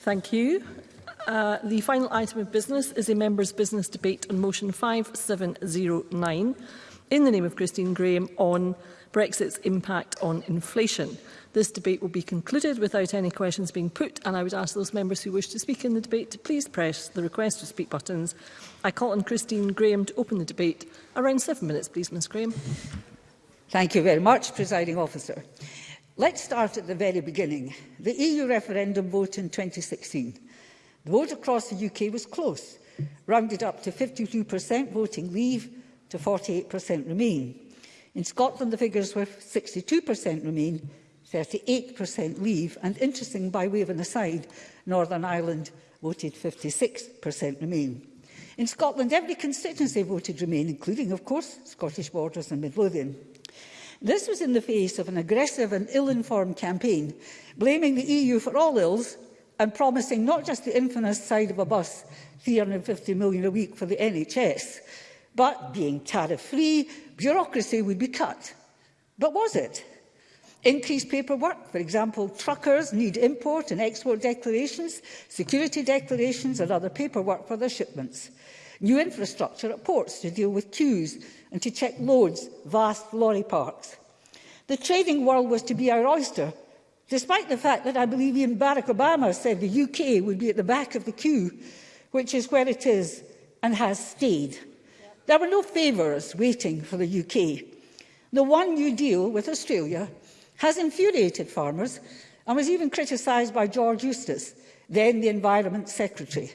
Thank you. Uh, the final item of business is a member's business debate on motion 5709 in the name of Christine Graham on Brexit's impact on inflation. This debate will be concluded without any questions being put and I would ask those members who wish to speak in the debate to please press the request to speak buttons. I call on Christine Graham to open the debate. Around seven minutes, please, Ms Graham. Thank you very much, Presiding Officer. Let's start at the very beginning. The EU referendum vote in 2016. The vote across the UK was close, rounded up to 52% voting leave to 48% remain. In Scotland, the figures were 62% remain, 38% leave, and interesting, by way of an aside, Northern Ireland voted 56% remain. In Scotland, every constituency voted remain, including, of course, Scottish Borders and Midlothian. This was in the face of an aggressive and ill-informed campaign, blaming the EU for all ills and promising not just the infamous side of a bus, 350 million a week for the NHS, but being tariff-free, bureaucracy would be cut. But was it? Increased paperwork, for example, truckers need import and export declarations, security declarations and other paperwork for their shipments. New infrastructure at ports to deal with queues, and to check loads, vast lorry parks. The trading world was to be our oyster, despite the fact that I believe even Barack Obama said the UK would be at the back of the queue, which is where it is and has stayed. There were no favours waiting for the UK. The One New Deal with Australia has infuriated farmers and was even criticised by George Eustace, then the Environment Secretary.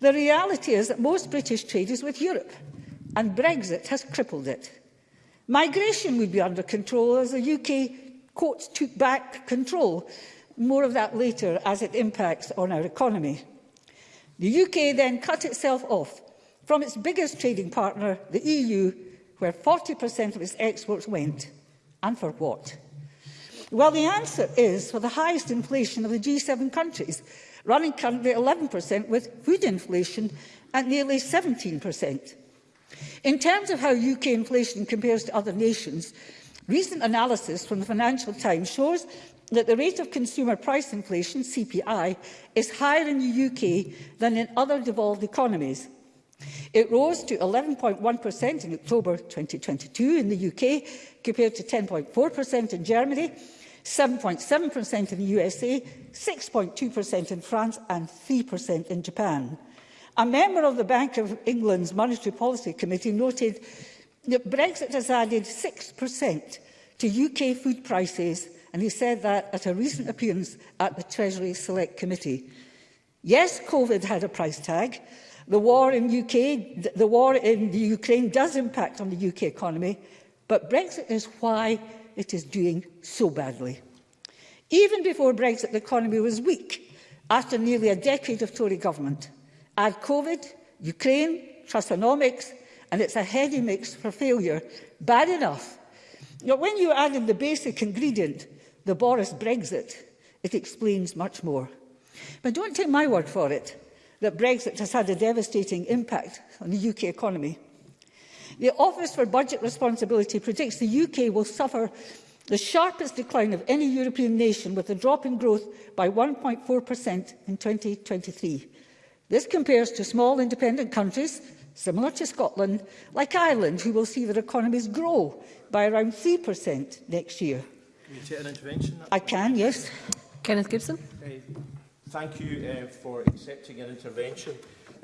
The reality is that most British trade is with Europe and Brexit has crippled it. Migration would be under control as the UK courts took back control. More of that later as it impacts on our economy. The UK then cut itself off from its biggest trading partner, the EU, where 40% of its exports went. And for what? Well, the answer is for the highest inflation of the G7 countries, running currently 11% with food inflation at nearly 17%. In terms of how UK inflation compares to other nations, recent analysis from the Financial Times shows that the rate of consumer price inflation, CPI, is higher in the UK than in other devolved economies. It rose to 11.1% in October 2022 in the UK, compared to 10.4% in Germany, 7.7% in the USA, 6.2% in France and 3% in Japan. A member of the Bank of England's Monetary Policy Committee noted that Brexit has added 6% to UK food prices, and he said that at a recent appearance at the Treasury Select Committee. Yes, COVID had a price tag. The war in, UK, the war in the Ukraine does impact on the UK economy, but Brexit is why it is doing so badly. Even before Brexit, the economy was weak after nearly a decade of Tory government. Add COVID, Ukraine, Trustonomics, and it's a heady mix for failure. Bad enough. Yet when you add in the basic ingredient, the Boris Brexit, it explains much more. But don't take my word for it that Brexit has had a devastating impact on the UK economy. The Office for Budget Responsibility predicts the UK will suffer the sharpest decline of any European nation with a drop in growth by 1.4% in 2023. This compares to small independent countries, similar to Scotland, like Ireland, who will see their economies grow by around 3% next year. Can you take an intervention? I can, yes. Kenneth Gibson. Uh, thank you uh, for accepting an intervention.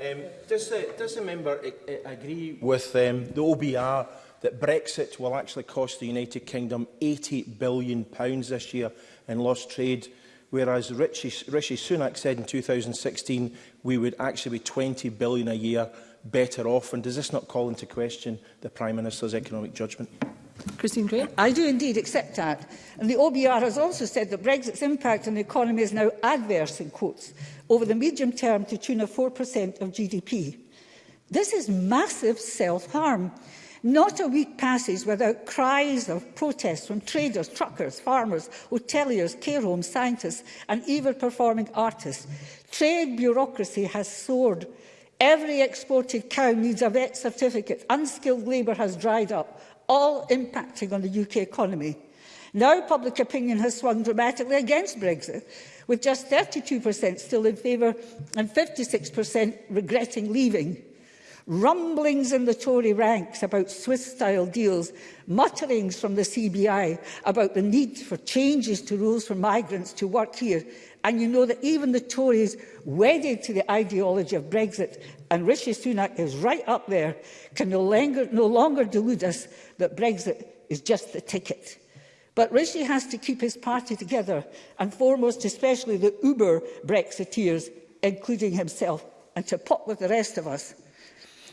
Um, does, the, does the member uh, agree with um, the OBR that Brexit will actually cost the United Kingdom £80 billion this year in lost trade whereas Rishi, Rishi Sunak said in 2016 we would actually be 20 billion a year better off? And does this not call into question the Prime Minister's economic judgment? Christine Gray? I do indeed accept that. And the OBR has also said that Brexit's impact on the economy is now adverse, in quotes, over the medium term to tune of 4% of GDP. This is massive self-harm. Not a week passes without cries of protest from traders, truckers, farmers, hoteliers, care homes, scientists and even performing artists. Trade bureaucracy has soared. Every exported cow needs a vet certificate. Unskilled labour has dried up, all impacting on the UK economy. Now public opinion has swung dramatically against Brexit, with just 32% still in favour and 56% regretting leaving rumblings in the Tory ranks about Swiss-style deals, mutterings from the CBI about the need for changes to rules for migrants to work here. And you know that even the Tories wedded to the ideology of Brexit and Rishi Sunak is right up there, can no longer, no longer delude us that Brexit is just the ticket. But Rishi has to keep his party together, and foremost especially the uber Brexiteers, including himself, and to pop with the rest of us.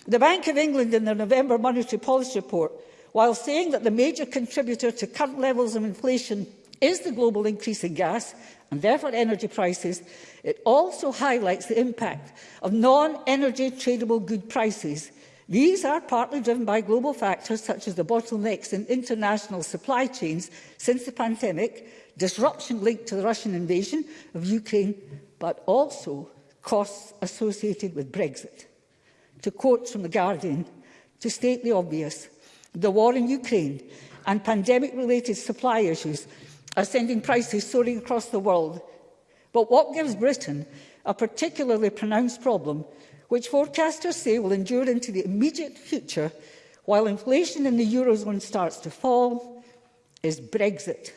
The Bank of England in their November Monetary Policy Report, while saying that the major contributor to current levels of inflation is the global increase in gas and therefore energy prices, it also highlights the impact of non-energy tradable good prices. These are partly driven by global factors such as the bottlenecks in international supply chains since the pandemic, disruption linked to the Russian invasion of Ukraine, but also costs associated with Brexit to quote from The Guardian, to state the obvious, the war in Ukraine and pandemic-related supply issues are sending prices soaring across the world. But what gives Britain a particularly pronounced problem, which forecasters say will endure into the immediate future while inflation in the Eurozone starts to fall, is Brexit.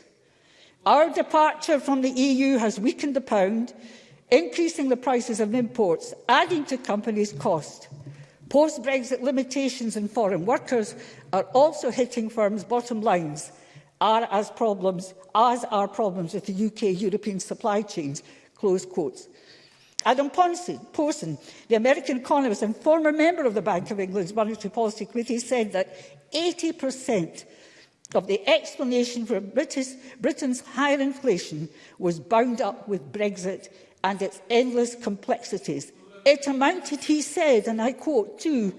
Our departure from the EU has weakened the pound, increasing the prices of imports, adding to companies' cost. Post-Brexit limitations in foreign workers are also hitting firms' bottom lines, are as problems as are problems with the UK European supply chains. Close quotes. Adam Posen, the American economist and former member of the Bank of England's Monetary Policy Committee, said that 80% of the explanation for British, Britain's higher inflation was bound up with Brexit and its endless complexities – It amounted, he said, and I quote, to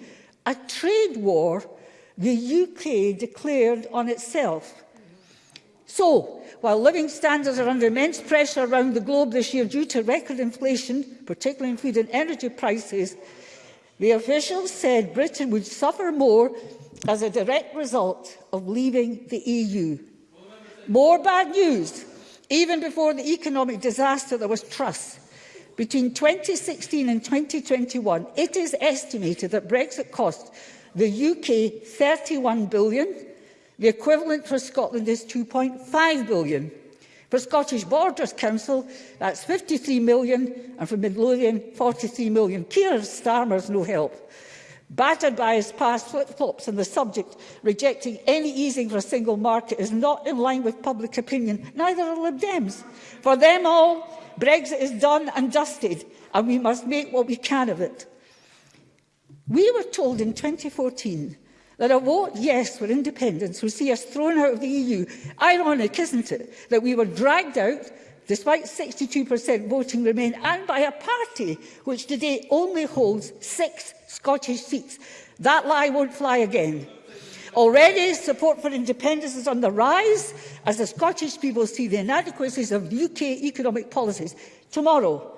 a trade war the UK declared on itself. So, while living standards are under immense pressure around the globe this year due to record inflation, particularly in food and energy prices, the officials said Britain would suffer more as a direct result of leaving the EU. More bad news. Even before the economic disaster, there was trust Between 2016 and 2021, it is estimated that Brexit cost the UK 31 billion. The equivalent for Scotland is 2.5 billion. For Scottish Borders Council, that's 53 million, and for Midlothian, 43 million. Keir Starmer's no help. Battered by his past flip-flops on the subject, rejecting any easing for a single market is not in line with public opinion, neither are Lib Dems. For them all, Brexit is done and dusted, and we must make what we can of it. We were told in 2014 that a vote yes for independence would see us thrown out of the EU. Ironic, isn't it, that we were dragged out despite 62% voting Remain, and by a party which today only holds six Scottish seats. That lie won't fly again. Already, support for independence is on the rise as the Scottish people see the inadequacies of UK economic policies. Tomorrow,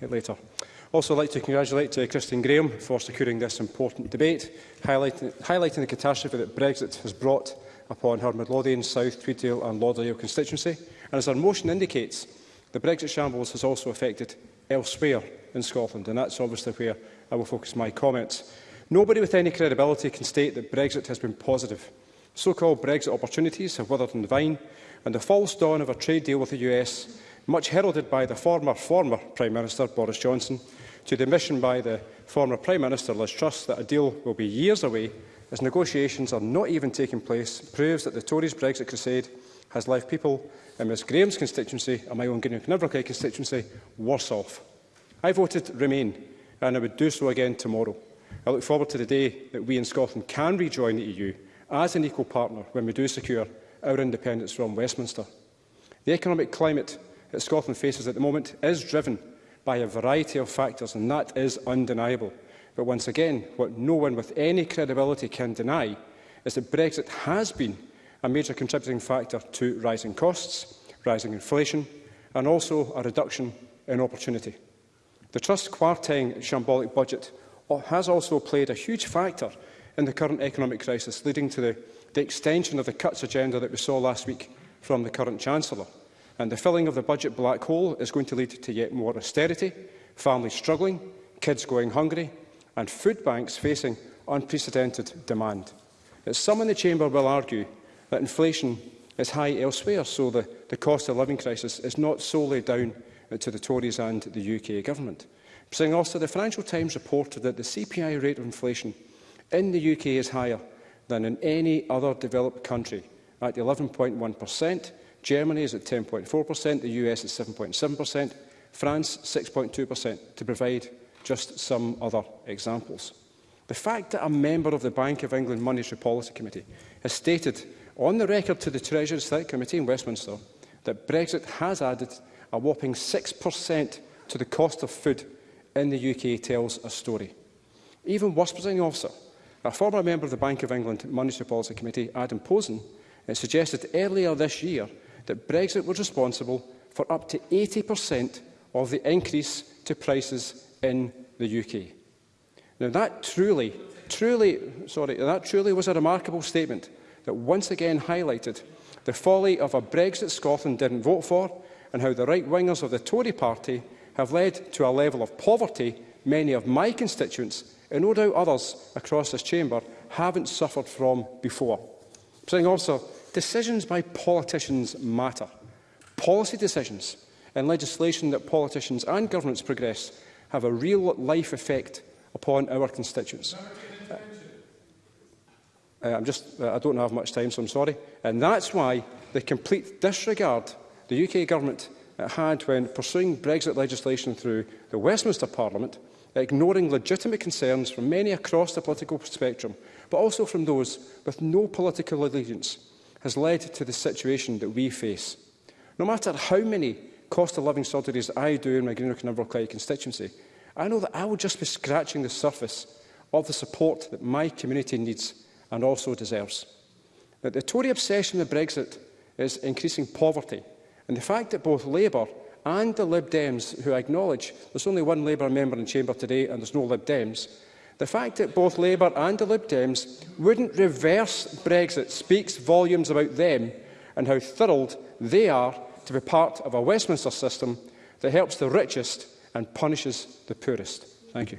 later. Also, I'd like to congratulate uh, Christine Graham for securing this important debate, highlighting, highlighting the catastrophe that Brexit has brought upon her Midlothian, South, Tweeddale and Lauderdale constituency. And as our motion indicates, the Brexit shambles has also affected elsewhere in Scotland, and that's obviously where I will focus my comments. Nobody with any credibility can state that Brexit has been positive. So-called Brexit opportunities have withered in the vine, and the false dawn of a trade deal with the US, much heralded by the former, former Prime Minister Boris Johnson, to the admission by the former Prime Minister Liz Truss that a deal will be years away, as negotiations are not even taking place, proves that the Tories' Brexit crusade has left people in Ms Graham's constituency and my own Gideon Cynefricay constituency worse off. I voted Remain, and I would do so again tomorrow. I look forward to the day that we in Scotland can rejoin the EU as an equal partner when we do secure our independence from Westminster. The economic climate that Scotland faces at the moment is driven by a variety of factors, and that is undeniable. But once again, what no one with any credibility can deny is that Brexit has been a major contributing factor to rising costs, rising inflation, and also a reduction in opportunity. The Trust's quartang shambolic budget has also played a huge factor in the current economic crisis, leading to the, the extension of the cuts agenda that we saw last week from the current Chancellor. And the filling of the budget black hole is going to lead to yet more austerity, families struggling, kids going hungry, and food banks facing unprecedented demand. But some in the Chamber will argue that inflation is high elsewhere, so the, the cost of living crisis is not solely down Uh, to the Tories and the UK government. Saying also, the Financial Times reported that the CPI rate of inflation in the UK is higher than in any other developed country at 11.1%, Germany is at 10.4%, the US is 7.7%, France 6.2%, to provide just some other examples. The fact that a member of the Bank of England Monetary Policy Committee has stated on the record to the Treasury Select Committee in Westminster that Brexit has added a whopping 6% to the cost of food in the UK tells a story. Even worse, presiding officer, a former member of the Bank of England Monetary Policy Committee, Adam Posen, suggested earlier this year that Brexit was responsible for up to 80% of the increase to prices in the UK. Now that truly, truly, sorry, that truly was a remarkable statement that once again highlighted the folly of a Brexit Scotland didn't vote for and how the right-wingers of the Tory party have led to a level of poverty many of my constituents, and no doubt others across this chamber, haven't suffered from before. Saying also, decisions by politicians matter. Policy decisions and legislation that politicians and governments progress have a real-life effect upon our constituents. Uh, I'm just, uh, I don't have much time, so I'm sorry. And that's why the complete disregard the UK government had when pursuing Brexit legislation through the Westminster Parliament, ignoring legitimate concerns from many across the political spectrum, but also from those with no political allegiance, has led to the situation that we face. No matter how many cost of living surgeries I do in my Greenock and Inverclyde constituency, I know that I will just be scratching the surface of the support that my community needs and also deserves. That the Tory obsession with Brexit is increasing poverty And the fact that both Labour and the Lib Dems, who I acknowledge there's only one Labour member in chamber today and there's no Lib Dems, the fact that both Labour and the Lib Dems wouldn't reverse Brexit speaks volumes about them and how thrilled they are to be part of a Westminster system that helps the richest and punishes the poorest. Thank you.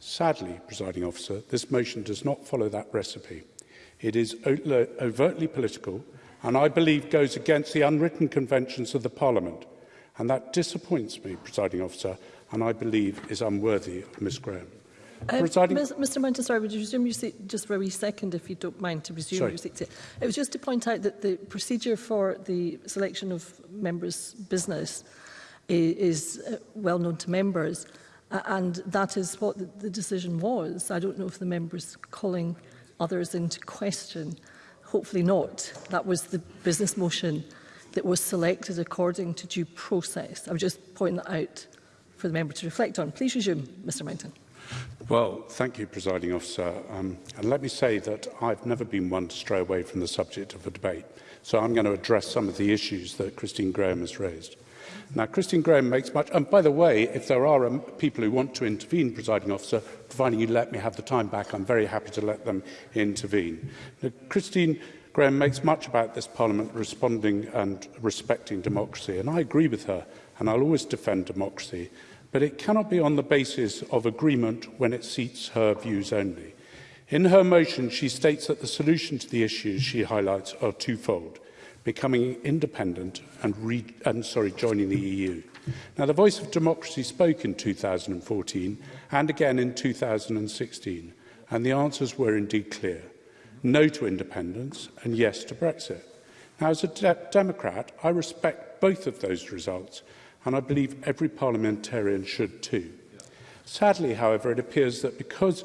Sadly, presiding officer, this motion does not follow that recipe. It is overtly political and I believe goes against the unwritten conventions of the Parliament And that disappoints me, presiding officer, and I believe is unworthy of Ms Graham. Uh, Mr Mountain, sorry, would you resume your seat just for a wee second, if you don't mind, to resume sorry. your seat? It was just to point out that the procedure for the selection of members' business is uh, well known to members, and that is what the decision was. I don't know if the members calling others into question. Hopefully not. That was the business motion that was selected according to due process. I would just point that out for the member to reflect on. Please resume, Mr Mountain. Well, thank you, presiding officer. Um, and let me say that I've never been one to stray away from the subject of a debate. So I'm going to address some of the issues that Christine Graham has raised. Now, Christine Graham makes much... And by the way, if there are um, people who want to intervene, presiding officer, providing you let me have the time back, I'm very happy to let them intervene. Now, Christine Graham makes much about this Parliament responding and respecting democracy, and I agree with her, and I'll always defend democracy, but it cannot be on the basis of agreement when it seats her views only. In her motion, she states that the solution to the issues she highlights are twofold, becoming independent and, re and sorry, joining the EU. Now, the voice of democracy spoke in 2014 and again in 2016, and the answers were indeed clear no to independence and yes to Brexit. Now, as a de Democrat, I respect both of those results, and I believe every parliamentarian should too. Sadly, however, it appears that because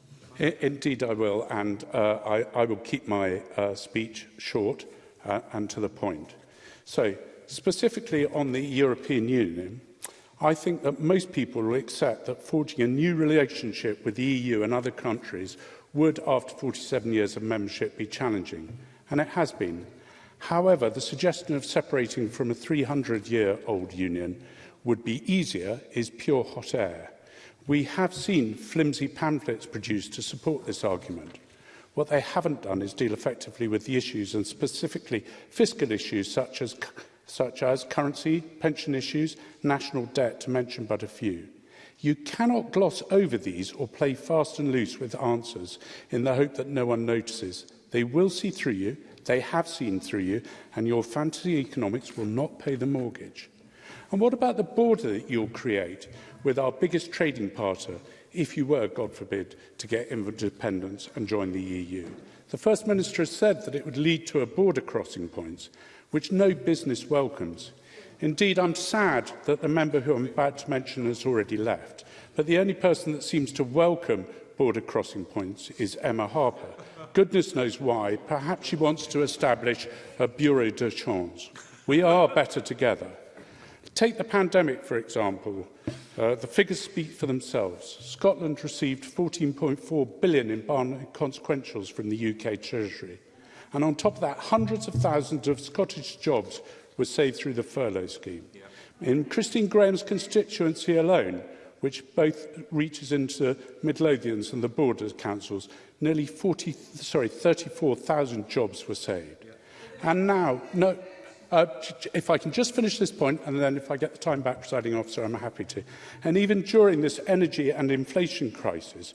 Indeed, I will, and uh, I, I will keep my uh, speech short uh, and to the point. So, specifically on the European Union, I think that most people will accept that forging a new relationship with the EU and other countries would, after 47 years of membership, be challenging, and it has been. However, the suggestion of separating from a 300-year-old union would be easier is pure hot air. We have seen flimsy pamphlets produced to support this argument. What they haven't done is deal effectively with the issues and specifically fiscal issues such as such as currency, pension issues, national debt, to mention but a few. You cannot gloss over these or play fast and loose with answers in the hope that no one notices. They will see through you, they have seen through you, and your fantasy economics will not pay the mortgage. And what about the border that you'll create with our biggest trading partner if you were, God forbid, to get independence and join the EU? The First Minister has said that it would lead to a border crossing points which no business welcomes. Indeed, I'm sad that the member who I'm about to mention has already left, but the only person that seems to welcome border crossing points is Emma Harper. Goodness knows why. Perhaps she wants to establish a bureau de chance. We are better together. Take the pandemic, for example. Uh, the figures speak for themselves. Scotland received 14.4 billion in barn consequentials from the UK Treasury. And on top of that, hundreds of thousands of Scottish jobs were saved through the furlough scheme. Yeah. In Christine Graham's constituency alone, which both reaches into Midlothians and the border councils, nearly 40, sorry, 34,000 jobs were saved. Yeah. And now, no, uh, if I can just finish this point, and then if I get the time back, presiding officer, I'm happy to. And even during this energy and inflation crisis,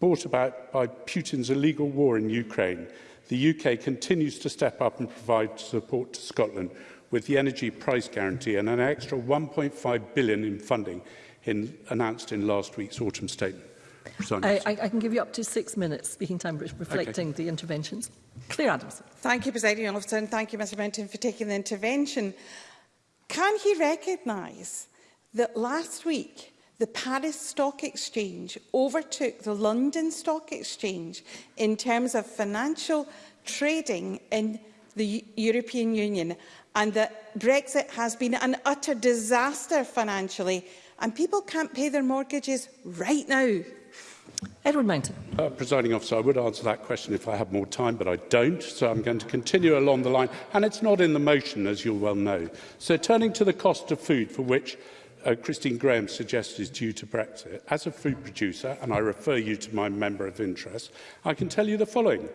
brought about by Putin's illegal war in Ukraine, the UK continues to step up and provide support to Scotland with the energy price guarantee and an extra 1.5 billion in funding in, announced in last week's autumn statement. I, I, I can give you up to six minutes speaking time reflecting okay. the interventions. Claire Adams. Thank you, President Officer, and thank you, Mr Benton, for taking the intervention. Can he recognise that last week The Paris Stock Exchange overtook the London Stock Exchange in terms of financial trading in the European Union and that Brexit has been an utter disaster financially and people can't pay their mortgages right now. Edward Mountain. Uh, presiding officer, I would answer that question if I had more time, but I don't, so I'm going to continue along the line. And it's not in the motion, as you well know. So turning to the cost of food, for which uh, Christine Graham suggests is due to Brexit, as a food producer, and I refer you to my member of interest, I can tell you the following.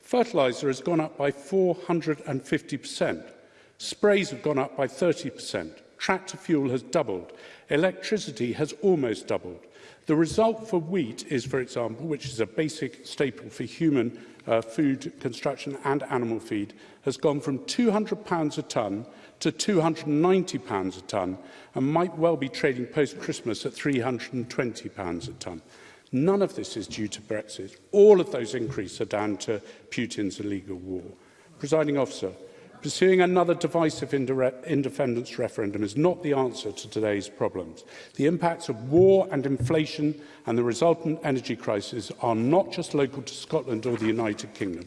Fertiliser has gone up by 450%. Sprays have gone up by 30%. Tractor fuel has doubled. Electricity has almost doubled. The result for wheat is, for example, which is a basic staple for human uh, food, construction and animal feed, has gone from £200 a tonne to £290 a tonne and might well be trading post-Christmas at £320 a tonne. None of this is due to Brexit. All of those increases are down to Putin's illegal war. Presiding officer, Pursuing another divisive independence referendum is not the answer to today's problems. The impacts of war and inflation and the resultant energy crisis are not just local to Scotland or the United Kingdom.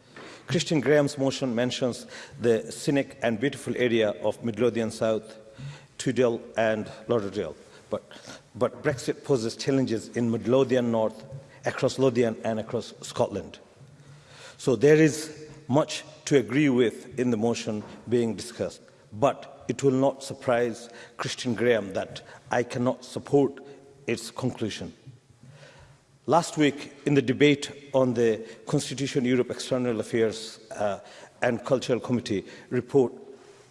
Christian Graham's motion mentions the scenic and beautiful area of Midlothian South Tudel and Lauderdale. But, but Brexit poses challenges in Midlothian North, across Lothian and across Scotland. So there is much to agree with in the motion being discussed. But it will not surprise Christian Graham that I cannot support its conclusion. Last week, in the debate on the Constitution Europe External Affairs uh, and Cultural Committee report,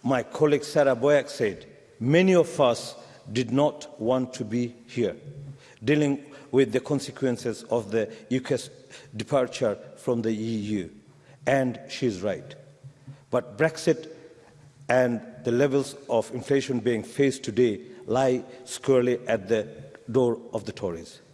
my colleague Sarah Boyack said many of us did not want to be here, dealing with the consequences of the UK's departure from the EU. And she's right. But Brexit and the levels of inflation being faced today lie squarely at the door of the Tories.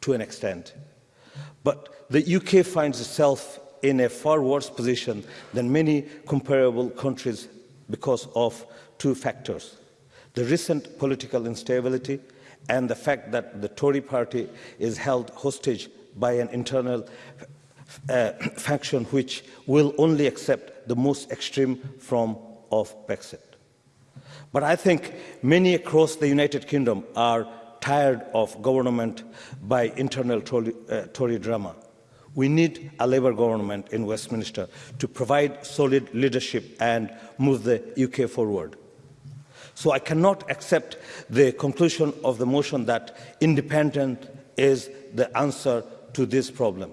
to an extent. But the UK finds itself in a far worse position than many comparable countries because of two factors. The recent political instability and the fact that the Tory party is held hostage by an internal uh, faction which will only accept the most extreme form of Brexit. But I think many across the United Kingdom are tired of government by internal Tory, uh, Tory drama. We need a Labour government in Westminster to provide solid leadership and move the UK forward. So I cannot accept the conclusion of the motion that independent is the answer to this problem.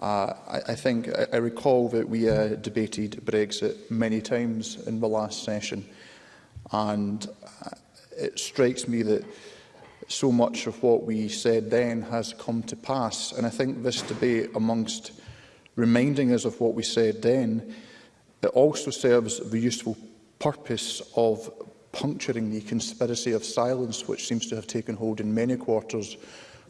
Uh, I, I think I, I recall that we uh, debated Brexit many times in the last session and uh, it strikes me that so much of what we said then has come to pass and I think this debate amongst reminding us of what we said then it also serves the useful purpose of puncturing the conspiracy of silence which seems to have taken hold in many quarters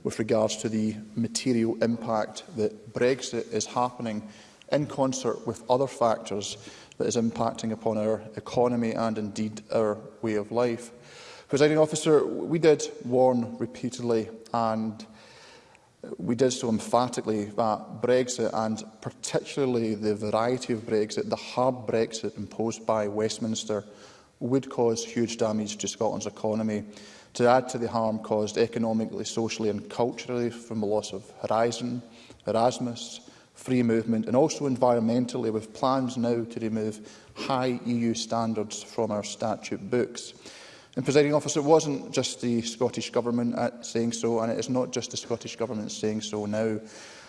with regards to the material impact that Brexit is happening in concert with other factors that is impacting upon our economy and indeed our way of life. Presiding officer, we did warn repeatedly and we did so emphatically that Brexit and particularly the variety of Brexit, the hard Brexit imposed by Westminster would cause huge damage to Scotland's economy. To add to the harm caused economically, socially and culturally from the loss of Horizon, Erasmus, free movement and also environmentally with plans now to remove high EU standards from our statute books. And presiding officer, it wasn't just the Scottish Government saying so, and it is not just the Scottish Government saying so now.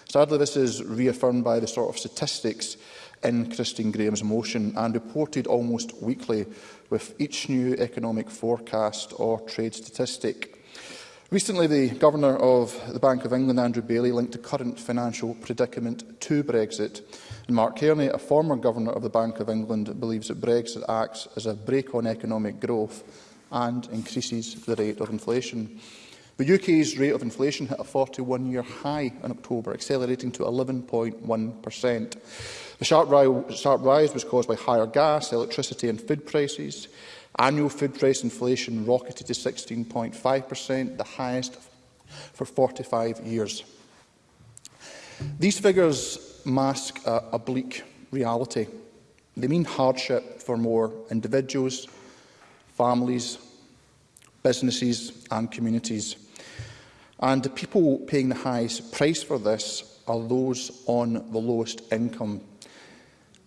Sadly, this is reaffirmed by the sort of statistics in Christine Graham's motion and reported almost weekly with each new economic forecast or trade statistic. Recently, the Governor of the Bank of England, Andrew Bailey, linked the current financial predicament to Brexit. And Mark Kearney, a former Governor of the Bank of England, believes that Brexit acts as a brake on economic growth and increases the rate of inflation. The UK's rate of inflation hit a 41-year high in October, accelerating to 11.1%. The sharp, ri sharp rise was caused by higher gas, electricity and food prices. Annual food price inflation rocketed to 16.5%, the highest for 45 years. These figures mask a, a bleak reality. They mean hardship for more individuals, families, businesses and communities. And the people paying the highest price for this are those on the lowest income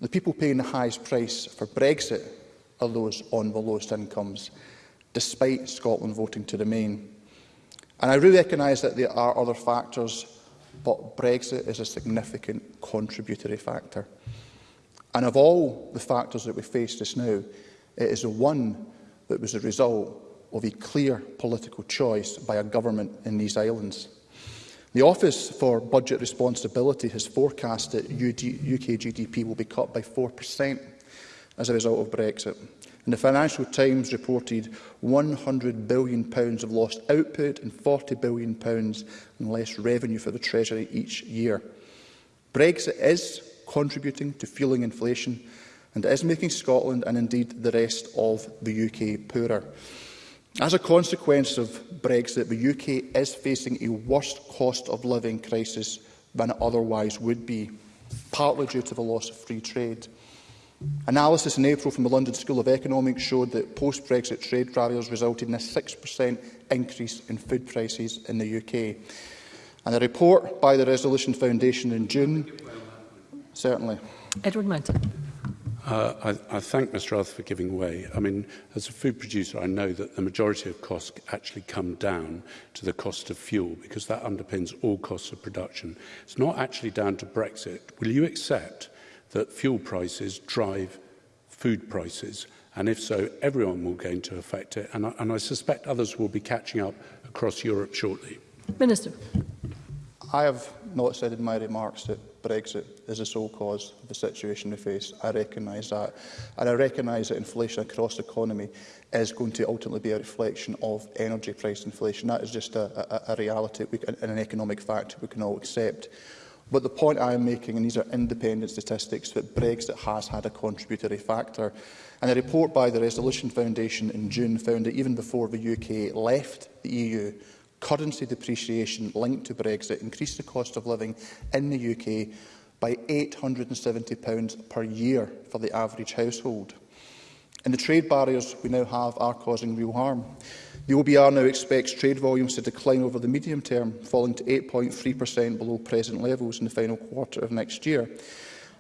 The people paying the highest price for Brexit are those on the lowest incomes, despite Scotland voting to remain. And I really recognise that there are other factors, but Brexit is a significant contributory factor. And of all the factors that we face just now, it is the one that was the result of a clear political choice by a government in these islands. The Office for Budget Responsibility has forecast that UK GDP will be cut by 4% as a result of Brexit. And the Financial Times reported £100 billion of lost output and £40 billion in less revenue for the Treasury each year. Brexit is contributing to fueling inflation and is making Scotland and indeed the rest of the UK poorer. As a consequence of Brexit, the UK is facing a worse cost of living crisis than it otherwise would be, partly due to the loss of free trade. Analysis in April from the London School of Economics showed that post-Brexit trade barriers resulted in a 6% increase in food prices in the UK. And a report by the Resolution Foundation in June... Certainly. Edward Mountain. Uh, I, I thank Mr Roth for giving way. I mean, as a food producer, I know that the majority of costs actually come down to the cost of fuel because that underpins all costs of production. It's not actually down to Brexit. Will you accept that fuel prices drive food prices? And if so, everyone will gain to affect it. And I, and I suspect others will be catching up across Europe shortly. Minister. I have not said in my remarks that Brexit is the sole cause of the situation we face. I recognise that. And I recognise that inflation across the economy is going to ultimately be a reflection of energy price inflation. That is just a, a, a reality we, and an economic fact we can all accept. But the point I am making, and these are independent statistics, that Brexit has had a contributory factor. And a report by the Resolution Foundation in June found that even before the UK left the EU, currency depreciation linked to Brexit increased the cost of living in the UK by £870 per year for the average household. And the trade barriers we now have are causing real harm. The OBR now expects trade volumes to decline over the medium term, falling to 8.3% below present levels in the final quarter of next year.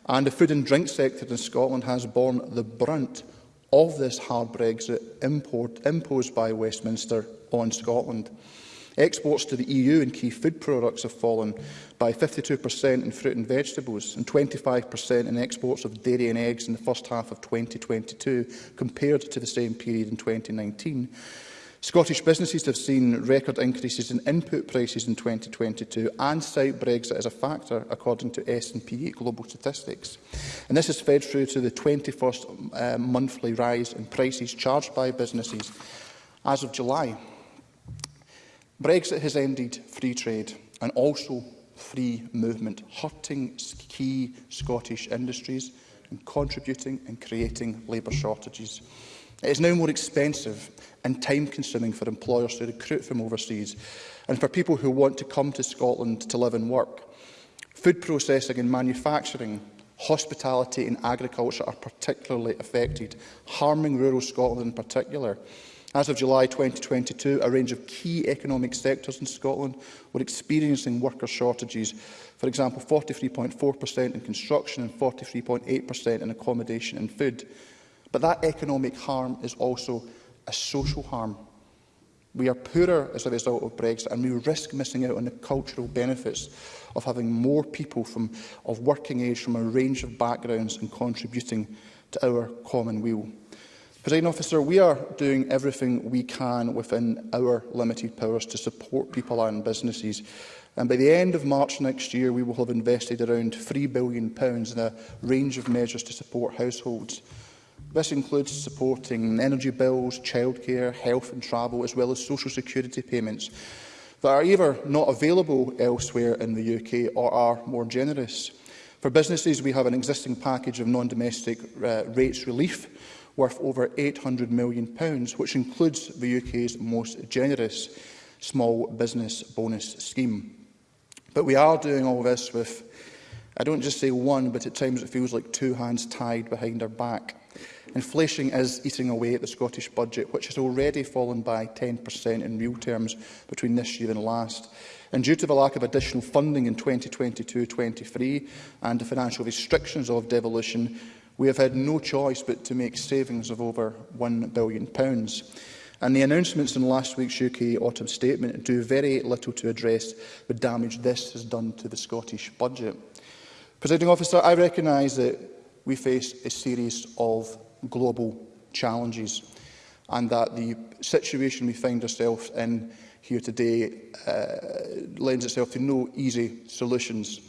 And the food and drink sector in Scotland has borne the brunt of this hard Brexit import imposed by Westminster on Scotland. Exports to the EU in key food products have fallen by 52% in fruit and vegetables and 25% in exports of dairy and eggs in the first half of 2022 compared to the same period in 2019. Scottish businesses have seen record increases in input prices in 2022 and cite Brexit as a factor, according to S&P Global Statistics. And this is fed through to the 21st uh, monthly rise in prices charged by businesses as of July. Brexit has ended free trade and also free movement, hurting key Scottish industries and contributing and creating labour shortages. It is now more expensive and time-consuming for employers to recruit from overseas and for people who want to come to Scotland to live and work. Food processing and manufacturing, hospitality and agriculture are particularly affected, harming rural Scotland in particular. As of July 2022, a range of key economic sectors in Scotland were experiencing worker shortages. For example, 43.4% in construction and 43.8% in accommodation and food. But that economic harm is also a social harm. We are poorer as a result of Brexit and we risk missing out on the cultural benefits of having more people from, of working age from a range of backgrounds and contributing to our common weal. Presiding officer, we are doing everything we can within our limited powers to support people and businesses. And by the end of March next year, we will have invested around £3 billion in a range of measures to support households. This includes supporting energy bills, childcare, health and travel, as well as social security payments that are either not available elsewhere in the UK or are more generous. For businesses, we have an existing package of non-domestic uh, rates relief worth over £800 million, which includes the UK's most generous small business bonus scheme. But we are doing all this with, I don't just say one, but at times it feels like two hands tied behind our back. Inflation is eating away at the Scottish budget, which has already fallen by 10% in real terms between this year and last. And due to the lack of additional funding in 2022-23 and the financial restrictions of devolution, We have had no choice but to make savings of over £1 billion. And the announcements in last week's UK autumn statement do very little to address the damage this has done to the Scottish budget. Presiding officer, I recognise that we face a series of global challenges and that the situation we find ourselves in here today uh, lends itself to no easy solutions.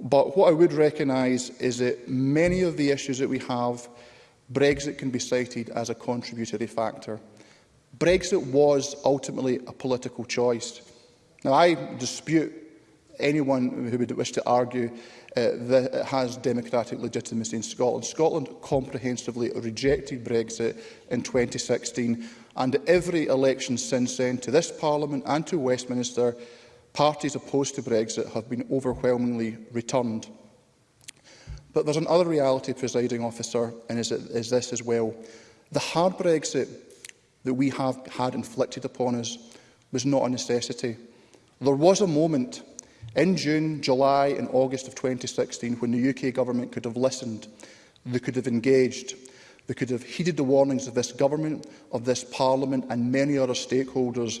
But what I would recognise is that many of the issues that we have, Brexit can be cited as a contributory factor. Brexit was ultimately a political choice. Now, I dispute anyone who would wish to argue uh, that it has democratic legitimacy in Scotland. Scotland comprehensively rejected Brexit in 2016 and every election since then to this Parliament and to Westminster parties opposed to Brexit have been overwhelmingly returned. But there's another reality, presiding officer, and is, is this as well. The hard Brexit that we have had inflicted upon us was not a necessity. There was a moment in June, July and August of 2016 when the UK government could have listened, they could have engaged, they could have heeded the warnings of this government, of this parliament and many other stakeholders